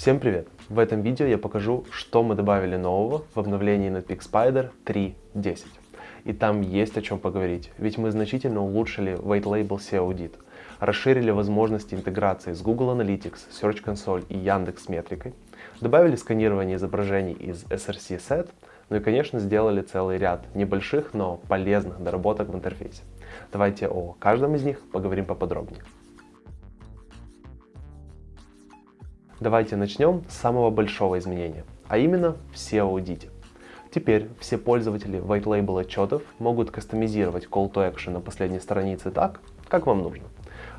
Всем привет! В этом видео я покажу, что мы добавили нового в обновлении Netpeak Spider 3.10. И там есть о чем поговорить, ведь мы значительно улучшили White Label SEO Audit, расширили возможности интеграции с Google Analytics, Search Console и Яндекс Метрикой, добавили сканирование изображений из SRC Set, ну и, конечно, сделали целый ряд небольших, но полезных доработок в интерфейсе. Давайте о каждом из них поговорим поподробнее. Давайте начнем с самого большого изменения, а именно в SEO-аудите. Теперь все пользователи White Label отчетов могут кастомизировать Call to Action на последней странице так, как вам нужно.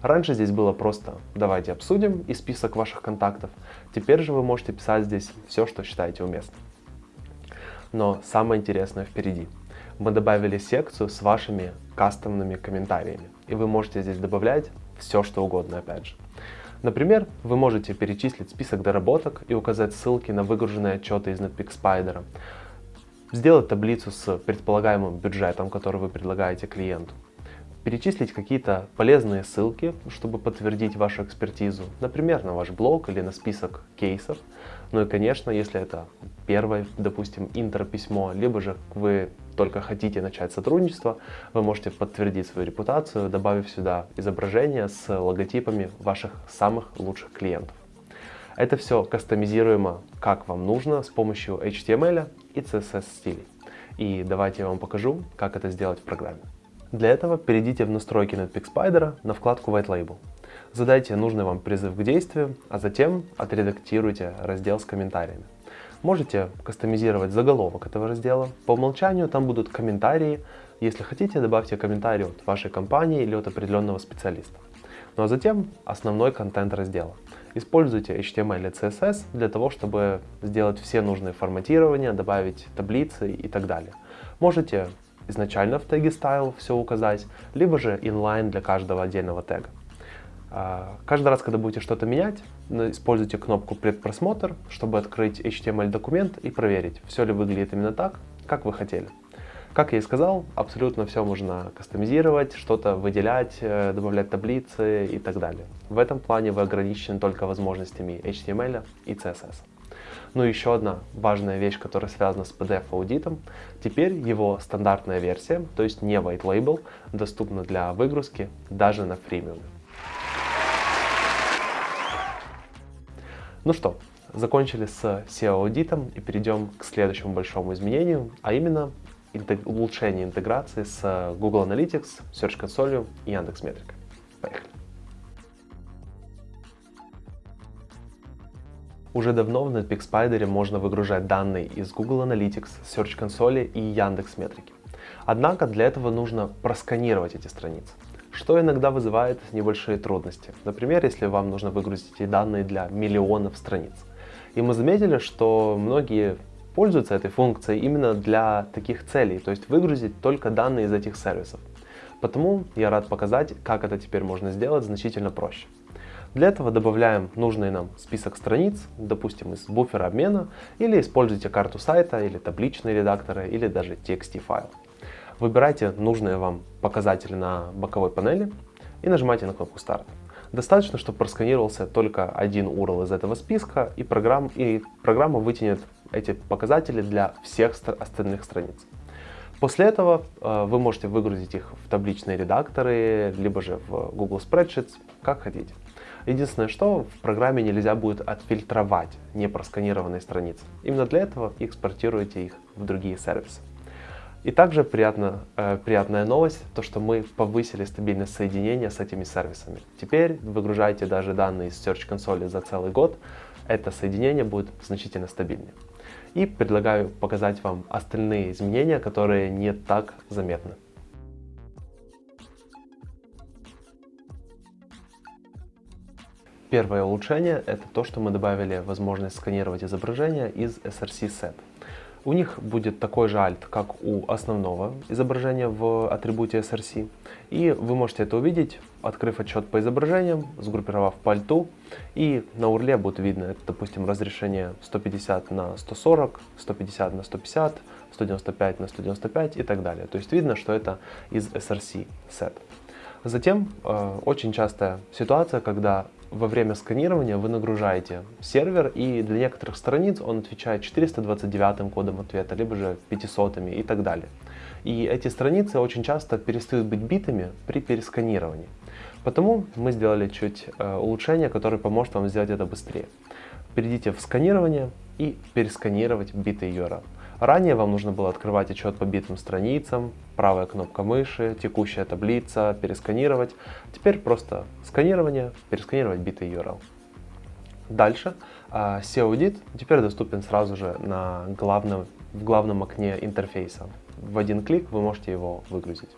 Раньше здесь было просто «давайте обсудим» и список ваших контактов. Теперь же вы можете писать здесь все, что считаете уместным. Но самое интересное впереди. Мы добавили секцию с вашими кастомными комментариями. И вы можете здесь добавлять все, что угодно, опять же. Например, вы можете перечислить список доработок и указать ссылки на выгруженные отчеты из Netpeak сделать таблицу с предполагаемым бюджетом, который вы предлагаете клиенту, перечислить какие-то полезные ссылки, чтобы подтвердить вашу экспертизу, например, на ваш блог или на список кейсов. Ну и, конечно, если это первое, допустим, интро-письмо, либо же вы только хотите начать сотрудничество, вы можете подтвердить свою репутацию, добавив сюда изображение с логотипами ваших самых лучших клиентов. Это все кастомизируемо как вам нужно с помощью HTML и CSS стилей. И давайте я вам покажу, как это сделать в программе. Для этого перейдите в настройки Netpeak Spider на вкладку White Label. Задайте нужный вам призыв к действию, а затем отредактируйте раздел с комментариями. Можете кастомизировать заголовок этого раздела. По умолчанию там будут комментарии. Если хотите, добавьте комментарий от вашей компании или от определенного специалиста. Ну а затем основной контент раздела. Используйте HTML и CSS для того, чтобы сделать все нужные форматирования, добавить таблицы и так далее. Можете изначально в теге style все указать, либо же inline для каждого отдельного тега. А, каждый раз, когда будете что-то менять, используйте кнопку «Предпросмотр», чтобы открыть HTML-документ и проверить, все ли выглядит именно так, как вы хотели. Как я и сказал, абсолютно все можно кастомизировать, что-то выделять, э, добавлять таблицы и так далее. В этом плане вы ограничены только возможностями HTML и CSS. Ну и еще одна важная вещь, которая связана с PDF-аудитом. Теперь его стандартная версия, то есть не White Label, доступна для выгрузки даже на фримиуме. Ну что, закончили с SEO-аудитом и перейдем к следующему большому изменению, а именно улучшение интеграции с Google Analytics, Search Console и Яндекс.Метрикой. Поехали! Уже давно в Netpeak Spider можно выгружать данные из Google Analytics, Search Console и Яндекс.Метрики. Однако для этого нужно просканировать эти страницы что иногда вызывает небольшие трудности. Например, если вам нужно выгрузить данные для миллионов страниц. И мы заметили, что многие пользуются этой функцией именно для таких целей, то есть выгрузить только данные из этих сервисов. Потому я рад показать, как это теперь можно сделать значительно проще. Для этого добавляем нужный нам список страниц, допустим, из буфера обмена, или используйте карту сайта, или табличные редакторы, или даже TXT файл. Выбирайте нужные вам показатели на боковой панели и нажимайте на кнопку «Старт». Достаточно, чтобы просканировался только один URL из этого списка, и, программ, и программа вытянет эти показатели для всех остальных страниц. После этого э, вы можете выгрузить их в табличные редакторы, либо же в Google Spreadsheets, как хотите. Единственное, что в программе нельзя будет отфильтровать непросканированные страницы. Именно для этого экспортируйте их в другие сервисы. И также приятно, э, приятная новость, то что мы повысили стабильность соединения с этими сервисами. Теперь выгружайте даже данные из Search Console за целый год, это соединение будет значительно стабильнее. И предлагаю показать вам остальные изменения, которые не так заметны. Первое улучшение это то, что мы добавили возможность сканировать изображение из SRC Set. У них будет такой же альт, как у основного изображения в атрибуте SRC. И вы можете это увидеть, открыв отчет по изображениям, сгруппировав по альту. И на урле будет видно, это, допустим, разрешение 150 на 140, 150 на 150, 195 на 195 и так далее. То есть видно, что это из SRC set. Затем э, очень частая ситуация, когда во время сканирования вы нагружаете сервер, и для некоторых страниц он отвечает 429 кодом ответа, либо же 500 и так далее. И эти страницы очень часто перестают быть битыми при пересканировании. Потому мы сделали чуть э, улучшение, которое поможет вам сделать это быстрее. Перейдите в сканирование и пересканировать битый URL. Ранее вам нужно было открывать отчет по битым страницам, правая кнопка мыши, текущая таблица, пересканировать. Теперь просто сканирование, пересканировать битый URL. Дальше а, SEO-аудит теперь доступен сразу же на главном, в главном окне интерфейса. В один клик вы можете его выгрузить.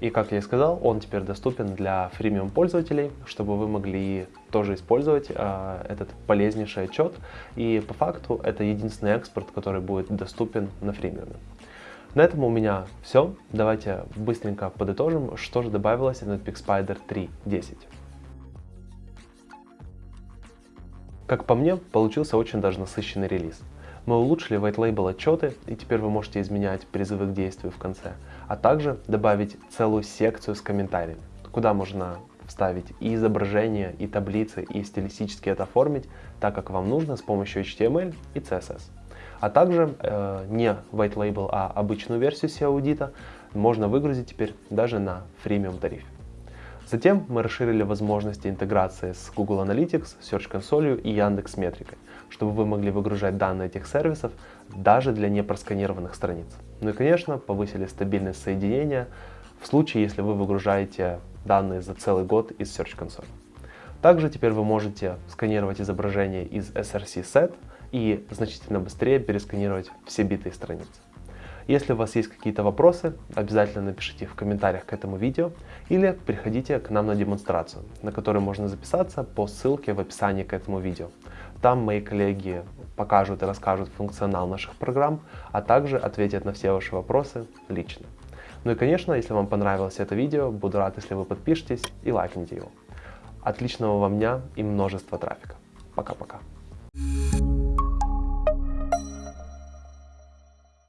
И как я и сказал, он теперь доступен для фримиум пользователей, чтобы вы могли тоже использовать э, этот полезнейший отчет. И по факту это единственный экспорт, который будет доступен на фримиуме. На этом у меня все. Давайте быстренько подытожим, что же добавилось в Netpeak Spider 3.10. Как по мне, получился очень даже насыщенный релиз. Мы улучшили white label отчеты, и теперь вы можете изменять призывы к действию в конце, а также добавить целую секцию с комментариями, куда можно вставить и изображения, и таблицы, и стилистически это оформить, так как вам нужно с помощью HTML и CSS. А также э, не white label, а обычную версию SEO-аудита можно выгрузить теперь даже на фримиум тарифе. Затем мы расширили возможности интеграции с Google Analytics, Search Console и Яндекс Метрикой, чтобы вы могли выгружать данные этих сервисов даже для непросканированных страниц. Ну и, конечно, повысили стабильность соединения в случае, если вы выгружаете данные за целый год из Search Console. Также теперь вы можете сканировать изображение из SRC Set и значительно быстрее пересканировать все битые страницы. Если у вас есть какие-то вопросы, обязательно напишите в комментариях к этому видео или приходите к нам на демонстрацию, на которую можно записаться по ссылке в описании к этому видео. Там мои коллеги покажут и расскажут функционал наших программ, а также ответят на все ваши вопросы лично. Ну и конечно, если вам понравилось это видео, буду рад, если вы подпишетесь и лайкните его. Отличного вам дня и множества трафика. Пока-пока.